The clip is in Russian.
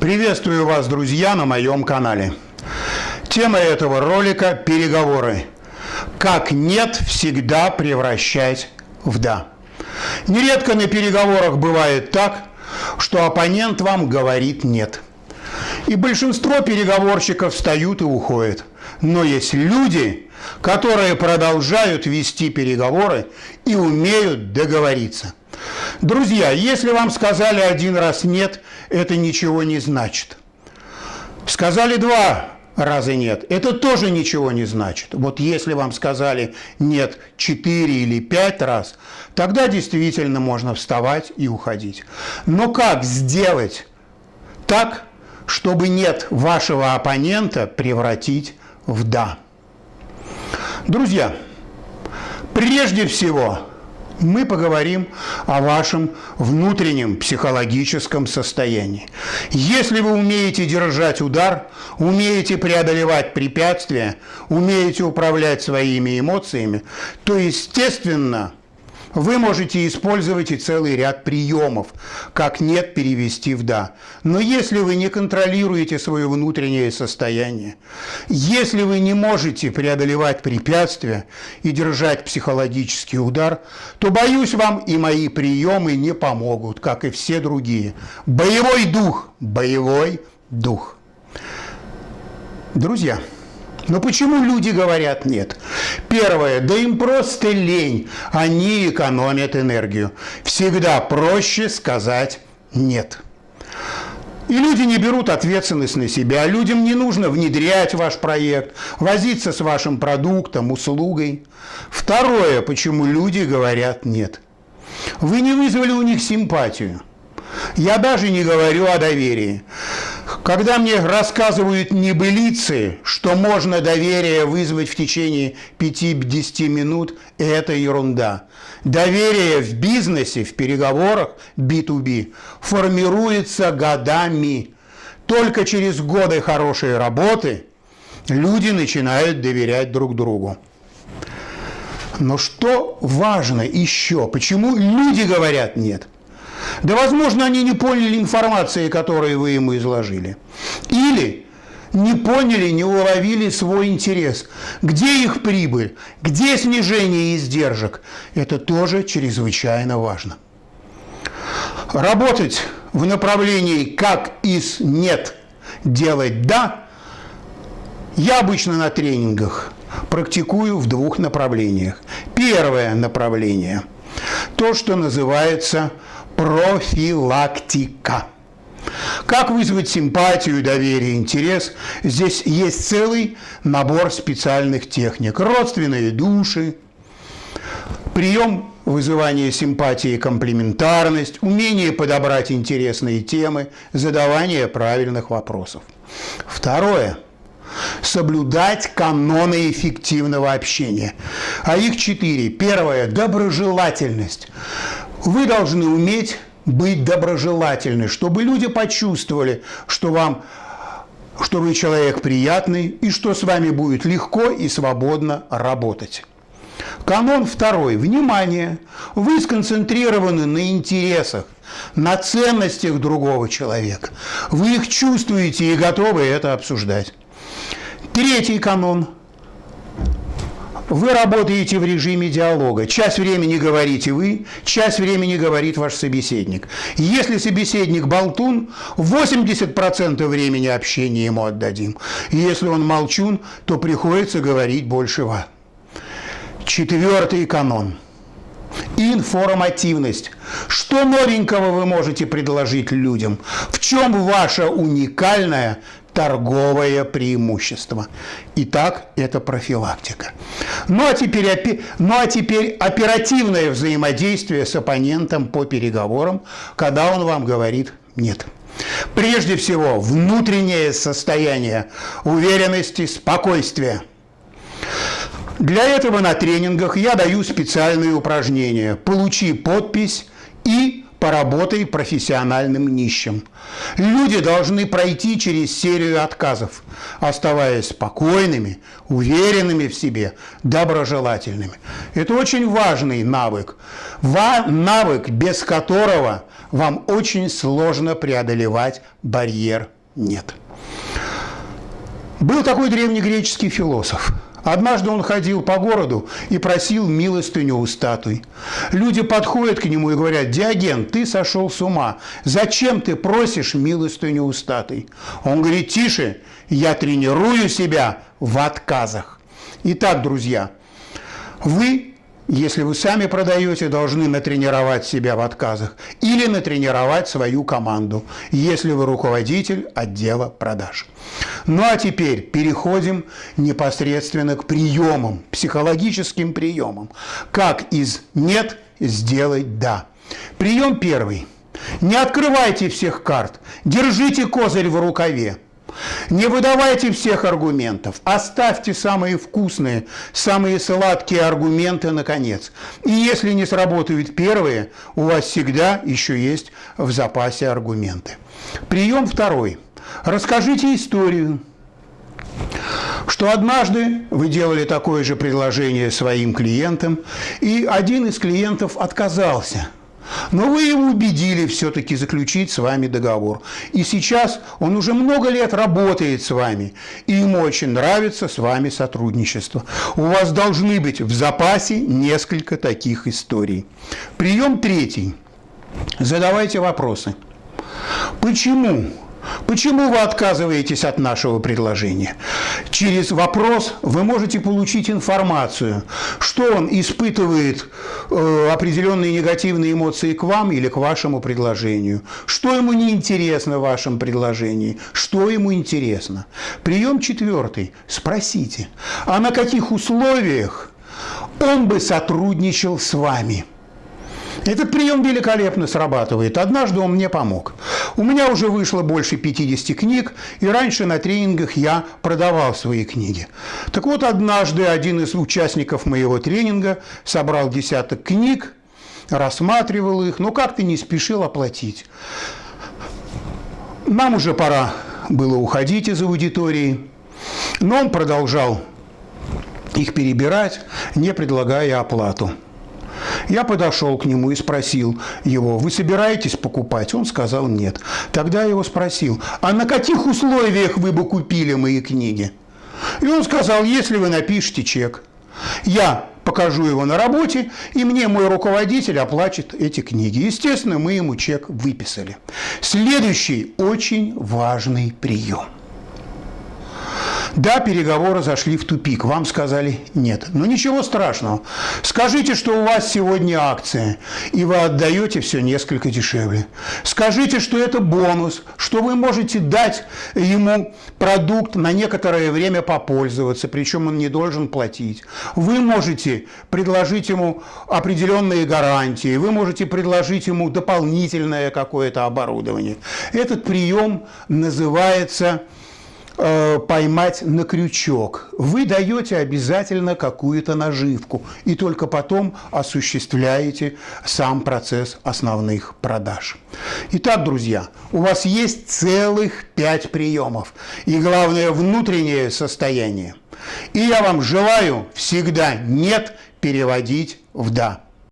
Приветствую вас, друзья, на моем канале. Тема этого ролика – переговоры. Как «нет» всегда превращать в «да». Нередко на переговорах бывает так, что оппонент вам говорит «нет». И большинство переговорщиков встают и уходят. Но есть люди, которые продолжают вести переговоры и умеют договориться. Друзья, если вам сказали один раз «нет», это ничего не значит. Сказали два раза «нет», это тоже ничего не значит. Вот если вам сказали «нет» четыре или пять раз, тогда действительно можно вставать и уходить. Но как сделать так, чтобы «нет» вашего оппонента превратить в «да»? Друзья, прежде всего – мы поговорим о вашем внутреннем психологическом состоянии. Если вы умеете держать удар, умеете преодолевать препятствия, умеете управлять своими эмоциями, то, естественно, вы можете использовать и целый ряд приемов, как «нет» перевести в «да». Но если вы не контролируете свое внутреннее состояние, если вы не можете преодолевать препятствия и держать психологический удар, то, боюсь, вам и мои приемы не помогут, как и все другие. Боевой дух, боевой дух. Друзья, но почему люди говорят нет? Первое, да им просто лень, они экономят энергию. Всегда проще сказать нет. И люди не берут ответственность на себя. Людям не нужно внедрять ваш проект, возиться с вашим продуктом, услугой. Второе, почему люди говорят «нет». Вы не вызвали у них симпатию. Я даже не говорю о доверии. Когда мне рассказывают небылицы, что можно доверие вызвать в течение 5-10 минут, это ерунда. Доверие в бизнесе, в переговорах B2B формируется годами. Только через годы хорошей работы люди начинают доверять друг другу. Но что важно еще? Почему люди говорят «нет»? Да, возможно, они не поняли информации, которую вы ему изложили. Или не поняли, не уловили свой интерес. Где их прибыль? Где снижение издержек? Это тоже чрезвычайно важно. Работать в направлении «как из нет» делать «да» я обычно на тренингах практикую в двух направлениях. Первое направление – то, что называется – профилактика. Как вызвать симпатию, доверие, интерес? Здесь есть целый набор специальных техник. Родственные души, прием вызывания симпатии и комплементарность, умение подобрать интересные темы, задавание правильных вопросов. Второе – соблюдать каноны эффективного общения. А их четыре. Первое – доброжелательность. Вы должны уметь быть доброжелательны, чтобы люди почувствовали, что вам что вы человек приятный и что с вами будет легко и свободно работать. Канон второй. Внимание! Вы сконцентрированы на интересах, на ценностях другого человека. Вы их чувствуете и готовы это обсуждать. Третий канон – вы работаете в режиме диалога. Часть времени говорите вы, часть времени говорит ваш собеседник. Если собеседник болтун, 80% времени общения ему отдадим. Если он молчун, то приходится говорить больше вас. Четвертый канон. Информативность. Что новенького вы можете предложить людям? В чем ваша уникальная торговое преимущество. Итак, это профилактика. Ну а, теперь, ну а теперь оперативное взаимодействие с оппонентом по переговорам, когда он вам говорит «нет». Прежде всего, внутреннее состояние уверенности, спокойствия. Для этого на тренингах я даю специальные упражнения «Получи подпись» и поработай профессиональным нищим. Люди должны пройти через серию отказов, оставаясь спокойными, уверенными в себе, доброжелательными. Это очень важный навык, навык, без которого вам очень сложно преодолевать барьер «нет». Был такой древнегреческий философ – Однажды он ходил по городу и просил милостыню у статуй. Люди подходят к нему и говорят, «Диоген, ты сошел с ума. Зачем ты просишь милостыню у статуй?» Он говорит, «Тише, я тренирую себя в отказах». Итак, друзья, вы если вы сами продаете, должны натренировать себя в отказах или натренировать свою команду, если вы руководитель отдела продаж. Ну а теперь переходим непосредственно к приемам, психологическим приемам. Как из «нет» сделать «да». Прием первый. Не открывайте всех карт, держите козырь в рукаве. Не выдавайте всех аргументов, оставьте самые вкусные, самые сладкие аргументы наконец. И если не сработают первые, у вас всегда еще есть в запасе аргументы. Прием второй. Расскажите историю, что однажды вы делали такое же предложение своим клиентам, и один из клиентов отказался – но вы его убедили все-таки заключить с вами договор. И сейчас он уже много лет работает с вами, и ему очень нравится с вами сотрудничество. У вас должны быть в запасе несколько таких историй. Прием третий. Задавайте вопросы. Почему Почему вы отказываетесь от нашего предложения? Через вопрос вы можете получить информацию, что он испытывает э, определенные негативные эмоции к вам или к вашему предложению, что ему неинтересно в вашем предложении, что ему интересно. Прием четвертый. Спросите, а на каких условиях он бы сотрудничал с вами? Этот прием великолепно срабатывает. Однажды он мне помог. У меня уже вышло больше 50 книг, и раньше на тренингах я продавал свои книги. Так вот, однажды один из участников моего тренинга собрал десяток книг, рассматривал их, но как-то не спешил оплатить. Нам уже пора было уходить из аудитории, но он продолжал их перебирать, не предлагая оплату. Я подошел к нему и спросил его, вы собираетесь покупать? Он сказал нет. Тогда я его спросил, а на каких условиях вы бы купили мои книги? И он сказал, если вы напишите чек. Я покажу его на работе, и мне мой руководитель оплачет эти книги. Естественно, мы ему чек выписали. Следующий очень важный прием – да, переговоры зашли в тупик, вам сказали нет. Но ничего страшного. Скажите, что у вас сегодня акция, и вы отдаете все несколько дешевле. Скажите, что это бонус, что вы можете дать ему продукт на некоторое время попользоваться, причем он не должен платить. Вы можете предложить ему определенные гарантии, вы можете предложить ему дополнительное какое-то оборудование. Этот прием называется поймать на крючок. Вы даете обязательно какую-то наживку и только потом осуществляете сам процесс основных продаж. Итак, друзья, у вас есть целых пять приемов и, главное, внутреннее состояние. И я вам желаю всегда «нет» переводить в «да».